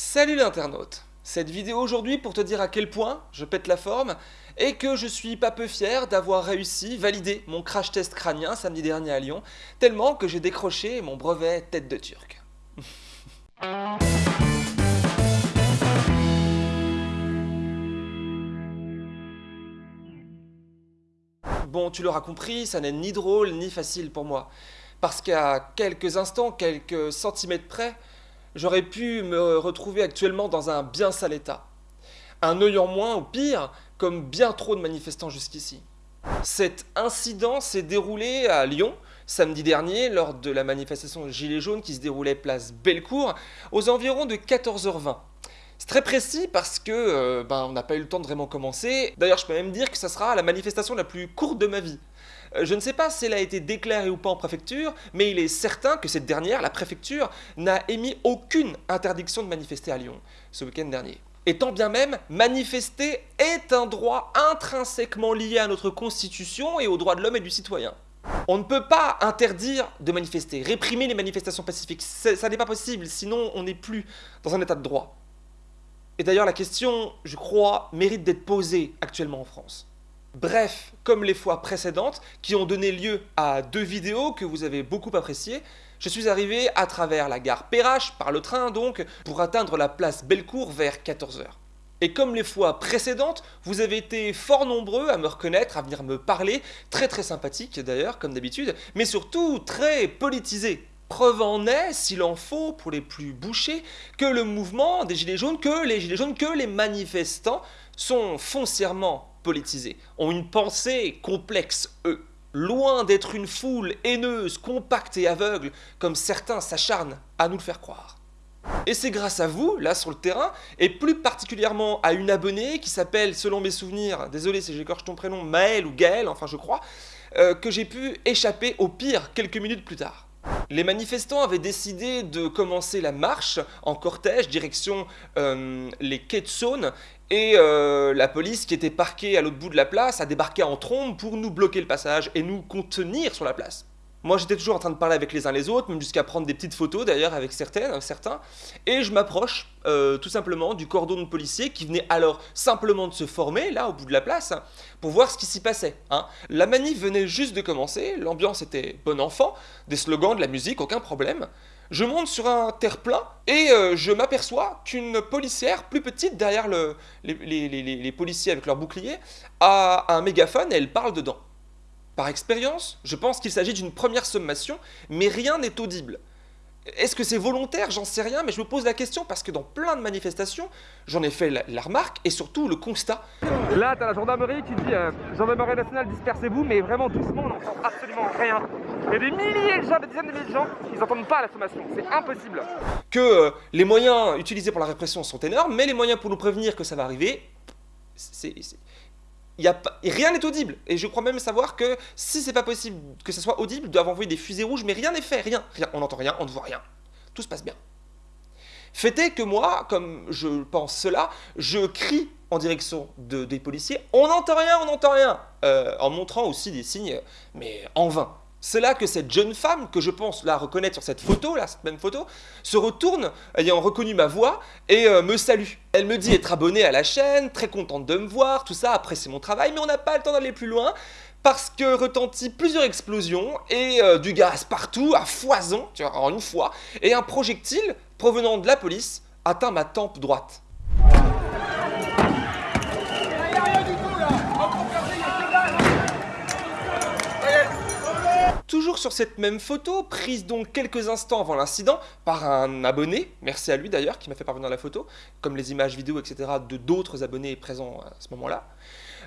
Salut l'internaute Cette vidéo aujourd'hui pour te dire à quel point je pète la forme et que je suis pas peu fier d'avoir réussi, validé mon crash test crânien samedi dernier à Lyon, tellement que j'ai décroché mon brevet tête de turc. Bon, tu l'auras compris, ça n'est ni drôle ni facile pour moi. Parce qu'à quelques instants, quelques centimètres près, j'aurais pu me retrouver actuellement dans un bien sale état. Un œil en moins, ou pire, comme bien trop de manifestants jusqu'ici. Cet incident s'est déroulé à Lyon, samedi dernier, lors de la manifestation Gilets jaunes qui se déroulait place Bellecour, aux environs de 14h20. C'est très précis parce que euh, ben, on n'a pas eu le temps de vraiment commencer. D'ailleurs, je peux même dire que ça sera la manifestation la plus courte de ma vie. Euh, je ne sais pas si elle a été déclarée ou pas en préfecture, mais il est certain que cette dernière, la préfecture, n'a émis aucune interdiction de manifester à Lyon ce week-end dernier. Et tant bien même, manifester est un droit intrinsèquement lié à notre constitution et aux droits de l'homme et du citoyen. On ne peut pas interdire de manifester, réprimer les manifestations pacifiques, ça n'est pas possible, sinon on n'est plus dans un état de droit. Et d'ailleurs, la question, je crois, mérite d'être posée actuellement en France. Bref, comme les fois précédentes, qui ont donné lieu à deux vidéos que vous avez beaucoup appréciées, je suis arrivé à travers la gare Perrache, par le train donc, pour atteindre la place Bellecour vers 14h. Et comme les fois précédentes, vous avez été fort nombreux à me reconnaître, à venir me parler, très très sympathique d'ailleurs, comme d'habitude, mais surtout très politisé. Preuve en est, s'il en faut, pour les plus bouchés, que le mouvement des Gilets jaunes, que les Gilets jaunes, que les manifestants sont foncièrement politisés, ont une pensée complexe, eux. Loin d'être une foule haineuse, compacte et aveugle, comme certains s'acharnent à nous le faire croire. Et c'est grâce à vous, là sur le terrain, et plus particulièrement à une abonnée qui s'appelle, selon mes souvenirs, désolé si j'écorche ton prénom, Maël ou Gaël, enfin je crois, euh, que j'ai pu échapper au pire quelques minutes plus tard. Les manifestants avaient décidé de commencer la marche en cortège direction euh, les quais de Saône et euh, la police qui était parquée à l'autre bout de la place a débarqué en trombe pour nous bloquer le passage et nous contenir sur la place. Moi j'étais toujours en train de parler avec les uns les autres, même jusqu'à prendre des petites photos d'ailleurs avec certaines, certains, et je m'approche euh, tout simplement du cordon de policiers qui venait alors simplement de se former là au bout de la place pour voir ce qui s'y passait. Hein. La manif venait juste de commencer, l'ambiance était bon enfant, des slogans, de la musique, aucun problème. Je monte sur un terre-plein et euh, je m'aperçois qu'une policière plus petite derrière le, les, les policiers avec leur bouclier a un mégaphone et elle parle dedans. Par expérience, je pense qu'il s'agit d'une première sommation, mais rien n'est audible. Est-ce que c'est volontaire? J'en sais rien, mais je me pose la question parce que dans plein de manifestations, j'en ai fait la, remarque et surtout le constat. Là, t'as la gendarmerie qui dit euh, Gendarmerie nationale, dispersez-vous, mais vraiment doucement, on n'entend absolument rien. Il y a des milliers de gens, des dizaines de milliers de gens, ils n'entendent pas la sommation, c'est impossible. Que euh, les moyens utilisés pour la répression sont énormes, mais les moyens pour nous prévenir que ça va arriver, c'est rien n'est audible. Et je crois même savoir que si c'est pas possible que ça soit audible, ils doivent envoyer des fusées rouges, mais rien n'est fait, rien, rien. On n'entend rien, on ne voit rien. Tout se passe bien. Fait est que moi, comme je pense cela, je crie en direction de, des policiers, on n'entend rien, on n'entend rien, euh, en montrant aussi des signes, mais en vain. C'est là que cette jeune femme, que je pense la reconnaître sur cette photo, là, cette même photo, se retourne, ayant reconnu ma voix, et euh, me salue. Elle me dit être abonnée à la chaîne, très contente de me voir, tout ça, apprécier mon travail, mais on n'a pas le temps d'aller plus loin, parce que retentit plusieurs explosions, et euh, du gaz partout, à foison, en une fois, et un projectile provenant de la police atteint ma tempe droite. Toujours sur cette même photo, prise donc quelques instants avant l'incident par un abonné, merci à lui d'ailleurs qui m'a fait parvenir la photo, comme les images vidéo etc de d'autres abonnés présents à ce moment-là,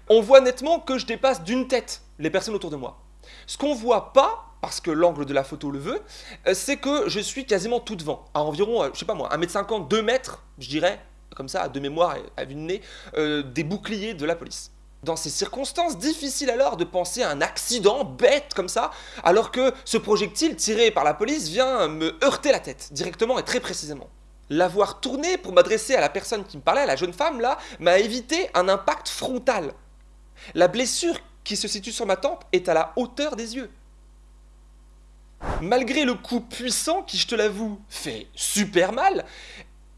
on voit nettement que je dépasse d'une tête les personnes autour de moi. Ce qu'on voit pas, parce que l'angle de la photo le veut, euh, c'est que je suis quasiment tout devant, à environ, euh, je sais pas moi, 1m50, 2 mètres, je dirais, comme ça, de mémoire à vue de nez, euh, des boucliers de la police. Dans ces circonstances, difficile alors de penser à un accident bête comme ça, alors que ce projectile tiré par la police vient me heurter la tête, directement et très précisément. L'avoir tourné pour m'adresser à la personne qui me parlait, à la jeune femme là, m'a évité un impact frontal. La blessure qui se situe sur ma tempe est à la hauteur des yeux. Malgré le coup puissant qui, je te l'avoue, fait super mal,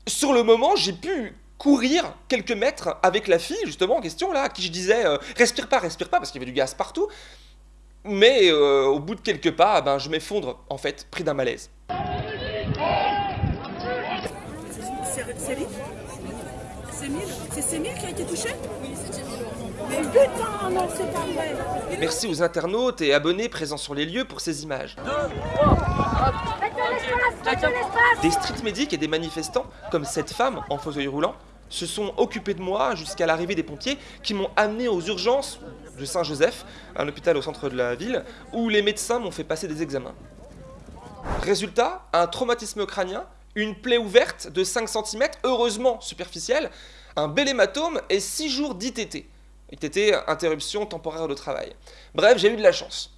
Sur le moment, j'ai pu courir quelques mètres avec la fille, justement, en question, là, à qui je disais euh, respire pas, respire pas, parce qu'il y avait du gaz partout. Mais euh, au bout de quelques pas, ben, je m'effondre, en fait, pris d'un malaise. C'est lui C'est Mille C'est Sémile qui a été touché? Oui, c'est Mais putain, non, c'est pas vrai. Merci aux internautes et abonnés présents sur les lieux pour ces images. Des street medics et des manifestants, comme cette femme en fauteuil roulant, se sont occupés de moi jusqu'à l'arrivée des pompiers qui m'ont amené aux urgences de Saint-Joseph, un hôpital au centre de la ville, où les médecins m'ont fait passer des examens. Résultat, un traumatisme crânien, une plaie ouverte de 5 cm, heureusement superficielle, un bel hématome et 6 jours d'ITT. ITT, interruption temporaire de travail. Bref, j'ai eu de la chance.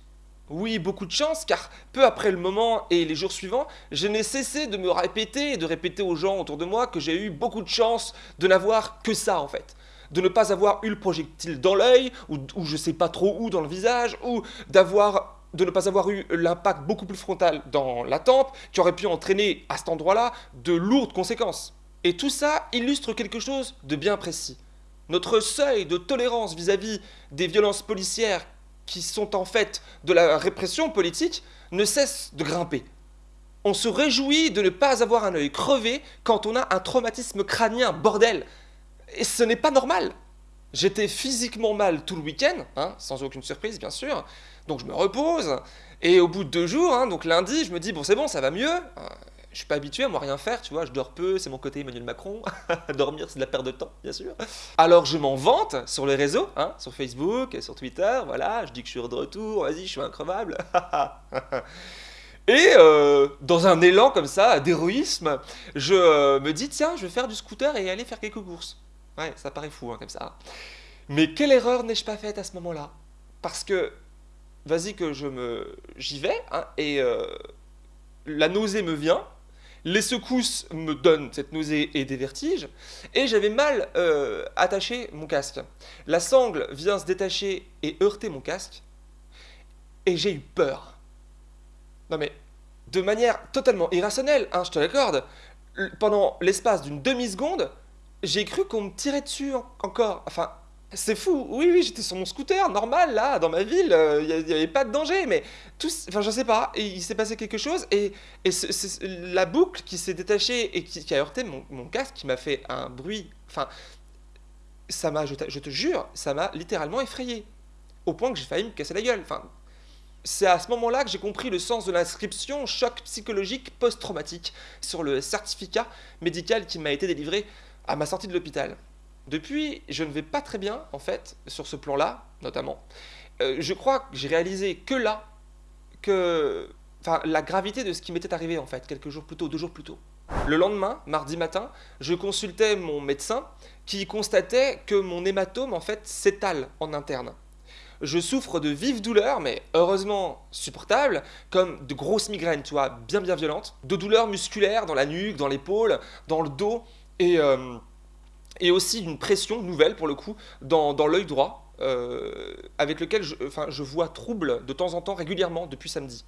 Oui, beaucoup de chance, car peu après le moment et les jours suivants, je n'ai cessé de me répéter et de répéter aux gens autour de moi que j'ai eu beaucoup de chance de n'avoir que ça en fait. De ne pas avoir eu le projectile dans l'œil, ou, ou je sais pas trop où dans le visage, ou d'avoir de ne pas avoir eu l'impact beaucoup plus frontal dans la tempe, qui aurait pu entraîner à cet endroit-là de lourdes conséquences. Et tout ça illustre quelque chose de bien précis. Notre seuil de tolérance vis-à-vis des violences policières qui sont en fait de la répression politique, ne cesse de grimper. On se réjouit de ne pas avoir un œil crevé quand on a un traumatisme crânien, bordel. Et ce n'est pas normal. J'étais physiquement mal tout le week-end, hein, sans aucune surprise bien sûr, donc je me repose, et au bout de deux jours, hein, donc lundi, je me dis, bon c'est bon, ça va mieux, je suis pas habitué à moi rien faire, tu vois, je dors peu, c'est mon côté Emmanuel Macron. Dormir, c'est de la perte de temps, bien sûr. Alors je m'en vante sur les réseaux, hein, sur Facebook, sur Twitter, voilà, je dis que je suis de retour, vas-y, je suis increvable. Et euh, dans un élan comme ça, d'héroïsme, je euh, me dis, tiens, je vais faire du scooter et aller faire quelques courses. Ouais, ça paraît fou, hein, comme ça. Mais quelle erreur n'ai-je pas faite à ce moment-là? Parce que, vas-y que je me... J'y vais, hein, et euh, la nausée me vient, les secousses me donnent cette nausée et des vertiges, et j'avais mal euh, attaché mon casque. La sangle vient se détacher et heurter mon casque, et j'ai eu peur. Non mais, de manière totalement irrationnelle, hein, je te l'accorde, pendant l'espace d'une demi-seconde, j'ai cru qu'on me tirait dessus encore. Enfin, c'est fou, oui, oui, j'étais sur mon scooter, normal, là, dans ma ville, il euh, n'y avait pas de danger, mais tout, enfin, je sais pas, il s'est passé quelque chose, et, et la boucle qui s'est détachée et qui, a heurté mon, casque, qui m'a fait un bruit, enfin, ça m'a, je, je, te jure, ça m'a littéralement effrayé, au point que j'ai failli me casser la gueule, enfin, c'est à ce moment-là que j'ai compris le sens de l'inscription choc psychologique post-traumatique sur le certificat médical qui m'a été délivré à ma sortie de l'hôpital. Depuis, je ne vais pas très bien, en fait, sur ce plan-là, notamment. Euh, je crois que j'ai réalisé que là, que, enfin, la gravité de ce qui m'était arrivé, en fait, quelques jours plus tôt, deux jours plus tôt. Le lendemain, mardi matin, je consultais mon médecin qui constatait que mon hématome, en fait, s'étale en interne. Je souffre de vives douleurs, mais heureusement supportables, comme de grosses migraines, tu vois, bien bien violentes, de douleurs musculaires dans la nuque, dans l'épaule, dans le dos, et... Euh, et aussi d'une pression nouvelle pour le coup dans, l'œil droit, euh, avec lequel je, enfin, je vois trouble de temps en temps régulièrement depuis samedi.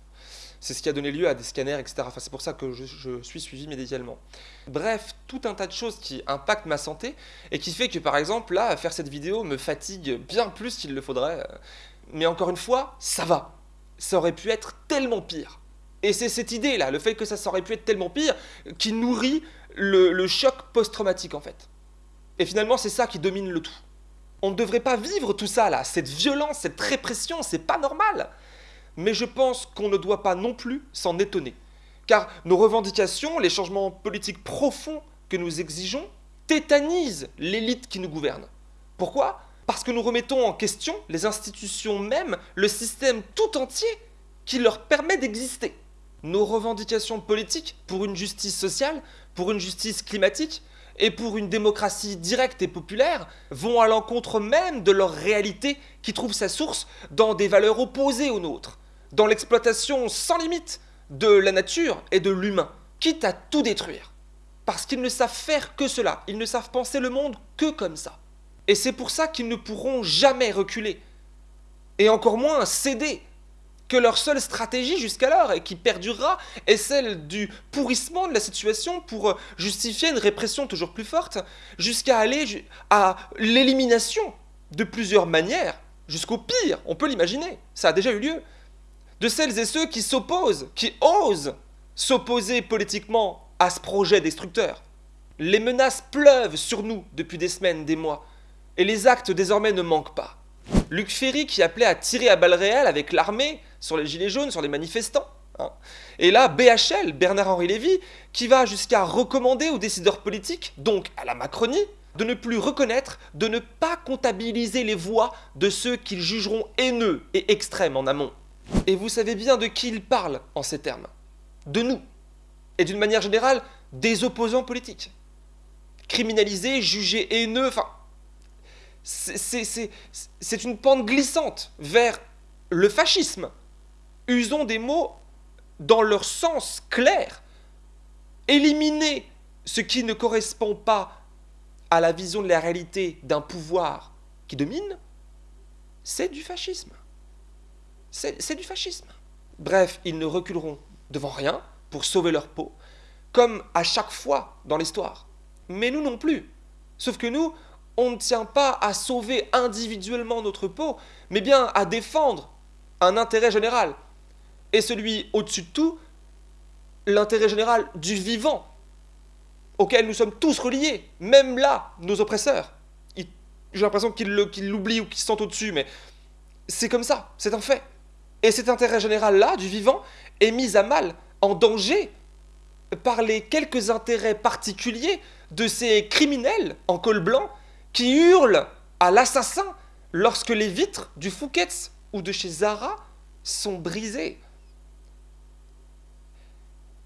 C'est ce qui a donné lieu à des scanners, etc. Enfin, c'est pour ça que je, suis suivi médicalement. Bref, tout un tas de choses qui impactent ma santé et qui fait que, par exemple, là, faire cette vidéo me fatigue bien plus qu'il le faudrait. Mais encore une fois, ça va. Ça aurait pu être tellement pire. Et c'est cette idée-là, le fait que ça aurait pu être tellement pire, qui nourrit le choc post-traumatique, en fait. Et finalement, c'est ça qui domine le tout. On ne devrait pas vivre tout ça là, cette violence, cette répression, c'est pas normal. Mais je pense qu'on ne doit pas non plus s'en étonner. Car nos revendications, les changements politiques profonds que nous exigeons, tétanisent l'élite qui nous gouverne. Pourquoi? Parce que nous remettons en question les institutions mêmes, le système tout entier qui leur permet d'exister. Nos revendications politiques pour une justice sociale, pour une justice climatique, et pour une démocratie directe et populaire vont à l'encontre même de leur réalité qui trouve sa source dans des valeurs opposées aux nôtres, dans l'exploitation sans limite de la nature et de l'humain, quitte à tout détruire. Parce qu'ils ne savent faire que cela, ils ne savent penser le monde que comme ça. Et c'est pour ça qu'ils ne pourront jamais reculer, et encore moins céder que leur seule stratégie jusqu'alors, et qui perdurera, est celle du pourrissement de la situation pour euh, justifier une répression toujours plus forte, jusqu'à aller à l'élimination de plusieurs manières, jusqu'au pire, on peut l'imaginer, ça a déjà eu lieu, de celles et ceux qui s'opposent, qui osent s'opposer politiquement à ce projet destructeur. Les menaces pleuvent sur nous depuis des semaines, des mois, et les actes désormais ne manquent pas. Luc Ferry qui appelait à tirer à balles réelles avec l'armée sur les gilets jaunes, sur les manifestants. Hein. Et là, BHL, Bernard-Henri Lévy, qui va jusqu'à recommander aux décideurs politiques, donc à la Macronie, de ne plus reconnaître, de ne pas comptabiliser les voix de ceux qu'ils jugeront haineux et extrêmes en amont. Et vous savez bien de qui il parle en ces termes. De nous. Et d'une manière générale, des opposants politiques. Criminalisés, jugés haineux, enfin... C'est une pente glissante vers le fascisme. Usons des mots dans leur sens clair. Éliminer ce qui ne correspond pas à la vision de la réalité d'un pouvoir qui domine, c'est du fascisme. C'est du fascisme. Bref, ils ne reculeront devant rien pour sauver leur peau, comme à chaque fois dans l'histoire. Mais nous non plus. Sauf que nous, on ne tient pas à sauver individuellement notre peau, mais bien à défendre un intérêt général. Et celui au-dessus de tout, l'intérêt général du vivant, auquel nous sommes tous reliés, même là, nos oppresseurs. J'ai l'impression qu'ils l'oublient ou qu'ils sentent au-dessus, mais c'est comme ça, c'est un fait. Et cet intérêt général-là, du vivant, est mis à mal, en danger, par les quelques intérêts particuliers de ces criminels en col blanc qui hurlent à l'assassin lorsque les vitres du Fouquet's ou de chez Zara sont brisées.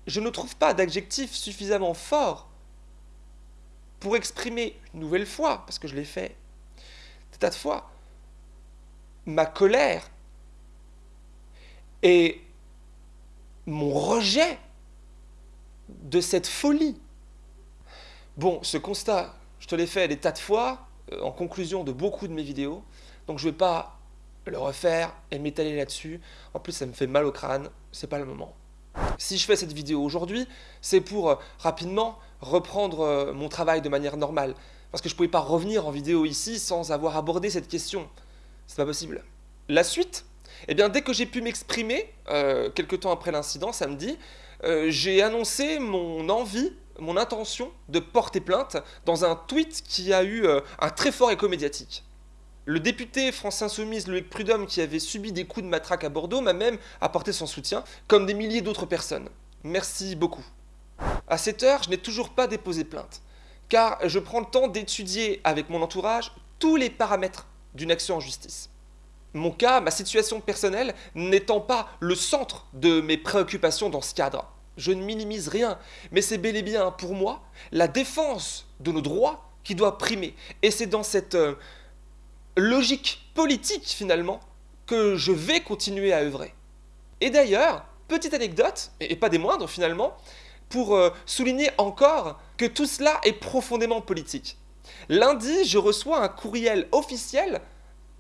Je ne trouve pas d'adjectif suffisamment fort pour exprimer une nouvelle fois, parce que je l'ai fait des tas de fois, ma colère et mon rejet de cette folie. Bon, ce constat, je te l'ai fait des tas de fois, euh, en conclusion de beaucoup de mes vidéos, donc je ne vais pas le refaire et m'étaler là-dessus. En plus, ça me fait mal au crâne, c'est pas le moment. Si je fais cette vidéo aujourd'hui, c'est pour euh, rapidement reprendre euh, mon travail de manière normale. Parce que je ne pouvais pas revenir en vidéo ici sans avoir abordé cette question. C'est pas possible. La suite Eh bien, dès que j'ai pu m'exprimer, euh, quelques temps après l'incident, samedi, euh, j'ai annoncé mon envie, mon intention de porter plainte dans un tweet qui a eu un très fort écho médiatique. Le député France Insoumise Loïc Prudhomme, qui avait subi des coups de matraque à Bordeaux, m'a même apporté son soutien, comme des milliers d'autres personnes. Merci beaucoup. À cette heure, je n'ai toujours pas déposé plainte, car je prends le temps d'étudier avec mon entourage tous les paramètres d'une action en justice. Mon cas, ma situation personnelle, n'étant pas le centre de mes préoccupations dans ce cadre. Je ne minimise rien, mais c'est bel et bien pour moi la défense de nos droits qui doit primer. Et c'est dans cette euh, logique politique finalement que je vais continuer à œuvrer. Et d'ailleurs, petite anecdote, et pas des moindres finalement, pour euh, souligner encore que tout cela est profondément politique. Lundi, je reçois un courriel officiel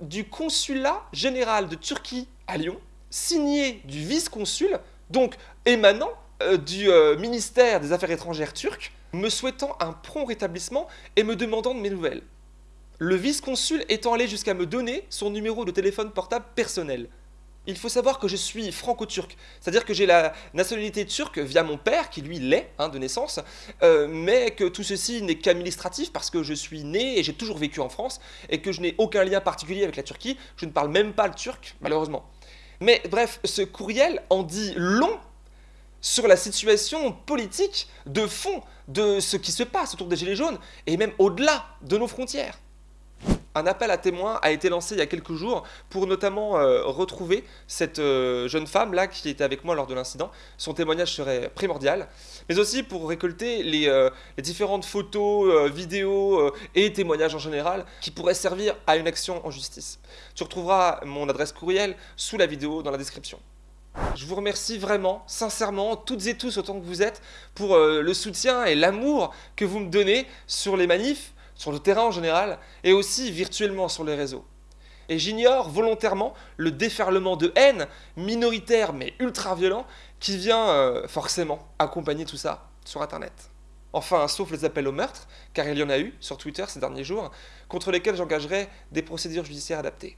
du consulat général de Turquie à Lyon, signé du vice-consul, donc émanant euh, du euh, ministère des Affaires étrangères turc, me souhaitant un prompt rétablissement et me demandant de mes nouvelles. Le vice-consul étant allé jusqu'à me donner son numéro de téléphone portable personnel. Il faut savoir que je suis franco-turc, c'est-à-dire que j'ai la nationalité turque via mon père, qui lui l'est hein, de naissance, euh, mais que tout ceci n'est qu'administratif parce que je suis né et j'ai toujours vécu en France et que je n'ai aucun lien particulier avec la Turquie. Je ne parle même pas le turc, malheureusement. Mais bref, ce courriel en dit long sur la situation politique de fond de ce qui se passe autour des Gilets jaunes et même au-delà de nos frontières. Un appel à témoins a été lancé il y a quelques jours pour notamment euh, retrouver cette euh, jeune femme là qui était avec moi lors de l'incident. Son témoignage serait primordial, mais aussi pour récolter les, euh, les différentes photos, vidéos et témoignages en général qui pourraient servir à une action en justice. Tu retrouveras mon adresse courriel sous la vidéo dans la description. Je vous remercie vraiment, sincèrement, toutes et tous autant que vous êtes, pour le soutien et l'amour que vous me donnez sur les manifs, sur le terrain en général, et aussi virtuellement sur les réseaux. Et j'ignore volontairement le déferlement de haine, minoritaire mais ultra violent, qui vient euh, forcément accompagner tout ça sur Internet. Enfin, sauf les appels au meurtre, car il y en a eu sur Twitter ces derniers jours, contre lesquels j'engagerai des procédures judiciaires adaptées.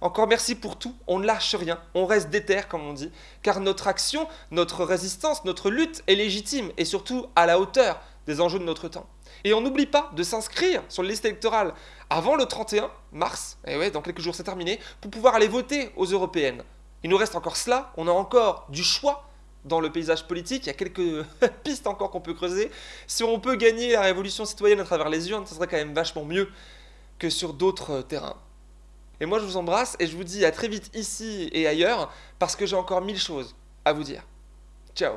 Encore merci pour tout, on ne lâche rien, on reste déter comme on dit, car notre action, notre résistance, notre lutte est légitime et surtout à la hauteur des enjeux de notre temps. Et on n'oublie pas de s'inscrire sur la liste électorale avant le 31 mars, et ouais, dans quelques jours c'est terminé, pour pouvoir aller voter aux européennes. Il nous reste encore cela, on a encore du choix dans le paysage politique, il y a quelques pistes encore qu'on peut creuser. Si on peut gagner la révolution citoyenne à travers les urnes, ce serait quand même vachement mieux que sur d'autres terrains. Et moi je vous embrasse et je vous dis à très vite ici et ailleurs parce que j'ai encore mille choses à vous dire. Ciao